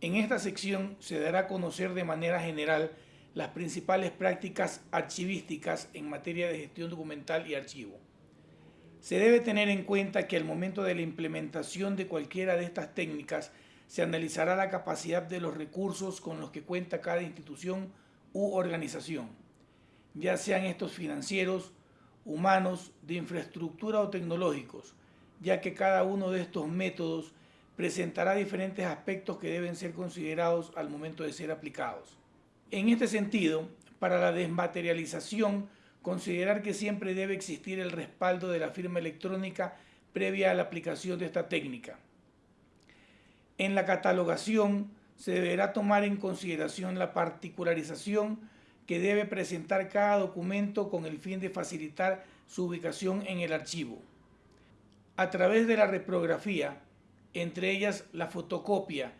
En esta sección se dará a conocer de manera general las principales prácticas archivísticas en materia de gestión documental y archivo. Se debe tener en cuenta que al momento de la implementación de cualquiera de estas técnicas se analizará la capacidad de los recursos con los que cuenta cada institución u organización, ya sean estos financieros, humanos, de infraestructura o tecnológicos, ya que cada uno de estos métodos presentará diferentes aspectos que deben ser considerados al momento de ser aplicados. En este sentido, para la desmaterialización, considerar que siempre debe existir el respaldo de la firma electrónica previa a la aplicación de esta técnica. En la catalogación se deberá tomar en consideración la particularización que debe presentar cada documento con el fin de facilitar su ubicación en el archivo. A través de la reprografía, entre ellas la fotocopia,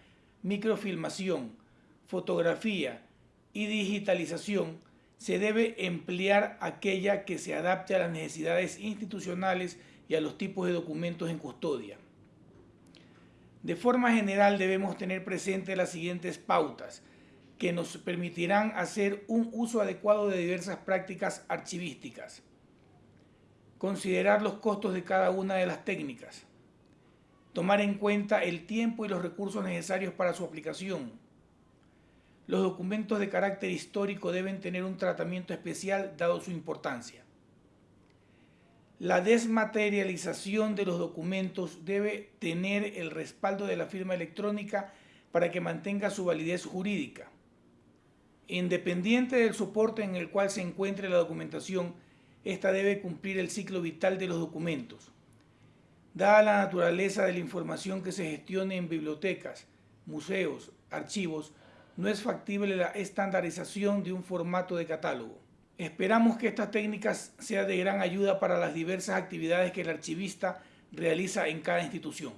microfilmación, fotografía y digitalización, se debe emplear aquella que se adapte a las necesidades institucionales y a los tipos de documentos en custodia. De forma general debemos tener presente las siguientes pautas que nos permitirán hacer un uso adecuado de diversas prácticas archivísticas. Considerar los costos de cada una de las técnicas. Tomar en cuenta el tiempo y los recursos necesarios para su aplicación. Los documentos de carácter histórico deben tener un tratamiento especial dado su importancia. La desmaterialización de los documentos debe tener el respaldo de la firma electrónica para que mantenga su validez jurídica. Independiente del soporte en el cual se encuentre la documentación, esta debe cumplir el ciclo vital de los documentos. Dada la naturaleza de la información que se gestione en bibliotecas, museos, archivos, no es factible la estandarización de un formato de catálogo. Esperamos que estas técnicas sean de gran ayuda para las diversas actividades que el archivista realiza en cada institución.